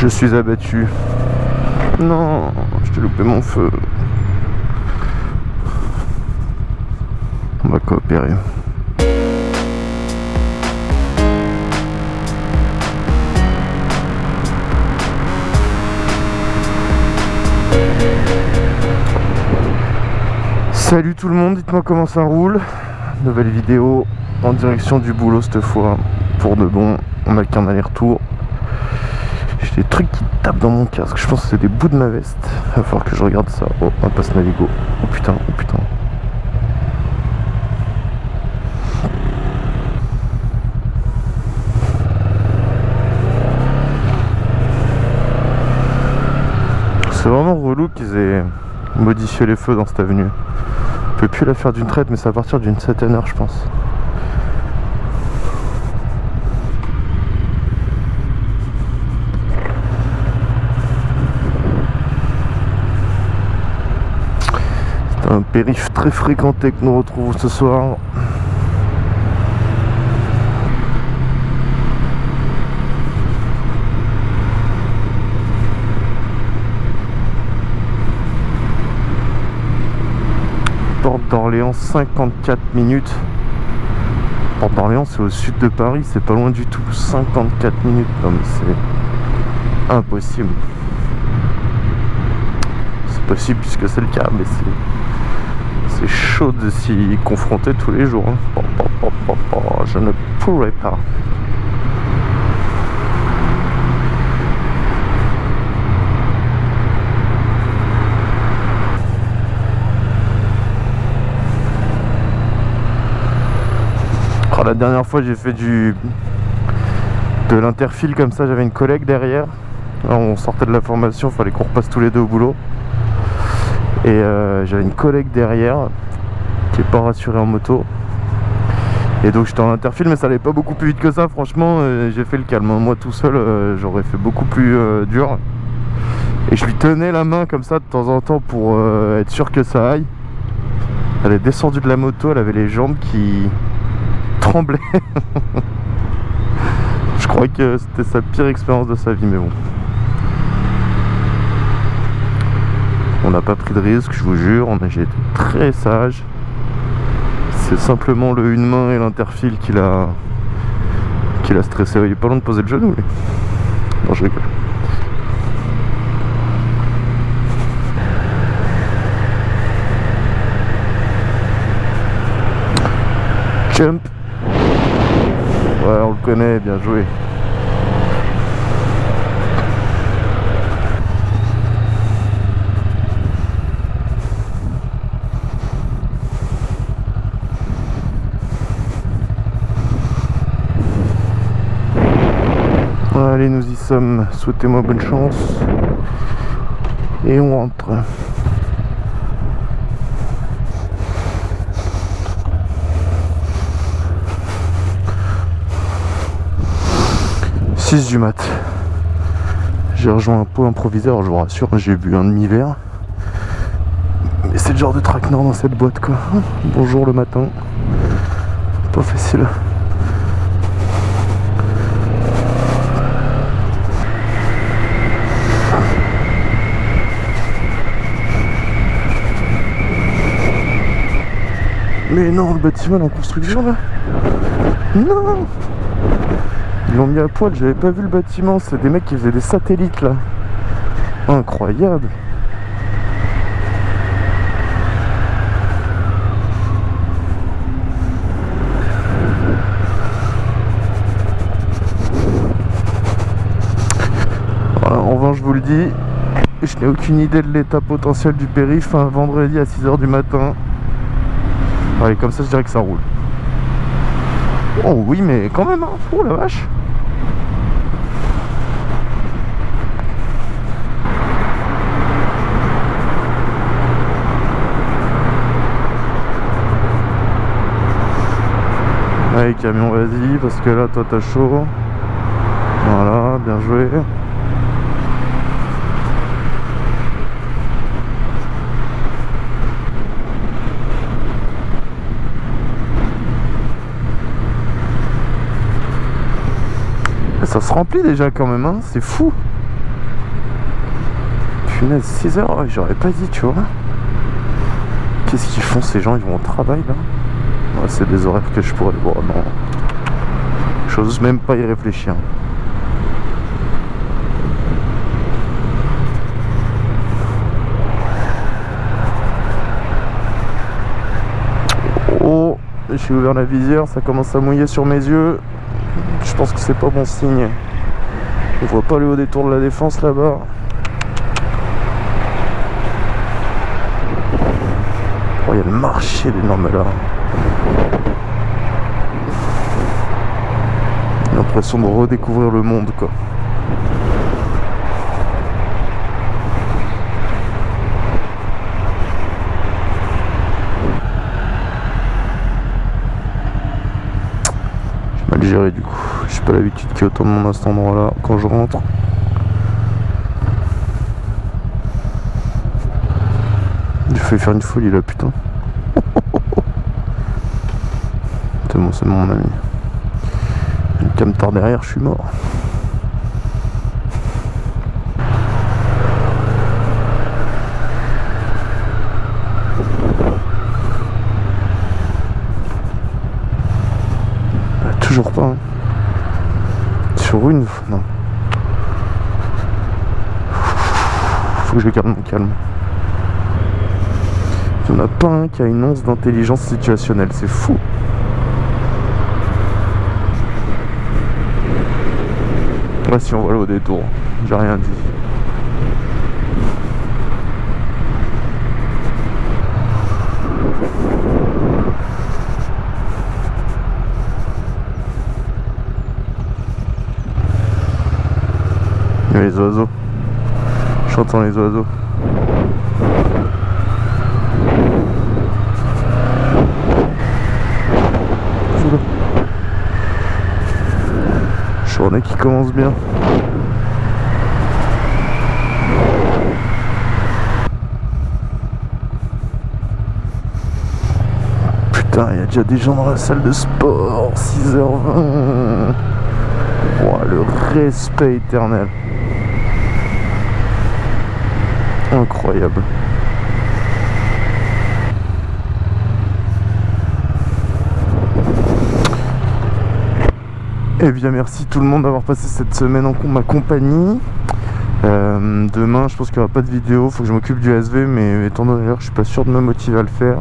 Je suis abattu. Non, je t'ai loupé mon feu. On va coopérer. Salut tout le monde, dites-moi comment ça roule. Nouvelle vidéo en direction du boulot cette fois. Pour de bon, on a qu'un aller-retour. Des trucs qui tapent dans mon casque. Je pense que c'est des bouts de ma veste. Va falloir que je regarde ça. Oh, un passe Navigo. Oh putain, oh putain. C'est vraiment relou qu'ils aient modifié les feux dans cette avenue. On peut plus la faire d'une traite, mais c'est à partir d'une certaine heure, je pense. Un périph' très fréquenté que nous retrouvons ce soir. Porte d'Orléans 54 minutes. Porte d'Orléans c'est au sud de Paris c'est pas loin du tout. 54 minutes c'est impossible. C'est possible puisque c'est le cas mais c'est c'est chaud de s'y confronter tous les jours hein. je ne pourrais pas Oh, la dernière fois j'ai fait du de l'interfile comme ça, j'avais une collègue derrière. on sortait de la formation, fallait qu'on repasse tous les deux au boulot. Et euh, j'avais une collègue derrière qui est pas rassurée en moto. Et donc j'étais en interfile mais ça allait pas beaucoup plus vite que ça franchement euh, j'ai fait le calme. Moi tout seul euh, j'aurais fait beaucoup plus dur. Et je lui tenais la main comme ça de temps en temps pour être sûr que ça aille. Elle est descendue de la moto, elle avait les jambes qui, tremblait. je crois que c'était sa pire expérience de sa vie, mais bon. On n'a pas pris de risque, je vous jure, on a été très sage. C'est simplement le une main et l'interfile qui l'a qui l'a stressé. Il est pas loin de poser le genou, lui. Non, je rigole. Jump Ouais, on le connaît, bien joué. Allez, nous y sommes. Souhaitez-moi bonne chance. Et on rentre. 6 du mat. J'ai rejoint un pot improviseur, je vous rassure, j'ai bu un demi-verre. Mais c'est le genre de traquenard dans cette boîte quoi. Bonjour le matin. Pas facile. Mais non, le bâtiment en construction là. Non ils l'ont mis à poil, j'avais pas vu le bâtiment, c'est des mecs qui faisaient des satellites là. Incroyable. Voilà, en vain je vous le dis, je n'ai aucune idée de l'état potentiel du périph' un vendredi à 6h du matin. Allez, comme ça je dirais que ça roule. Oh oui, mais quand même, hein. Oh la vache Allez camion vas-y parce que là toi t'as chaud Voilà bien joué Ça se remplit déjà quand même hein c'est fou Punaise, 6 heures, j'aurais pas dit, tu vois. Qu'est-ce qu'ils font ces gens? Ils vont au travail là? C'est des horaires que je pourrais voir, non. J'ose même pas y réfléchir. Oh, j'ai ouvert la visière, ça commence à mouiller sur mes yeux. Je pense que c'est pas bon signe. On voit pas le haut des tours de la défense là-bas. Oh, il y a le marché des normes là. L'impression de redécouvrir le monde quoi. Du coup. J'ai pas l'habitude qu'il y ait autant de monde à cet endroit là quand je rentre. Il fait faire une folie là putain. c'est bon c'est mon ami. Une camtar derrière, je suis mort. Pas. hein. Sur une. Non. Faut que je garde mon calme. Il n'y en a pas un qui a une once d'intelligence situationnelle, c'est fou. Ouais, si on va aller au détour, j'ai rien dit. Les oiseaux. J'entends les oiseaux. Journée qui commence bien. Putain, il y a déjà des gens dans la salle de sport. 6h20. Ouah, le respect éternel. Incroyable. Eh bien merci tout le monde d'avoir passé cette semaine en ma compagnie. Euh, demain je pense qu'il n'y aura pas de vidéo, faut que je m'occupe du SV mais étant donné l'heure je suis pas sûr de me motiver à le faire.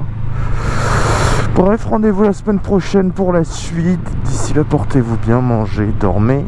Bref rendez-vous la semaine prochaine pour la suite. D'ici là portez-vous bien, mangez, dormez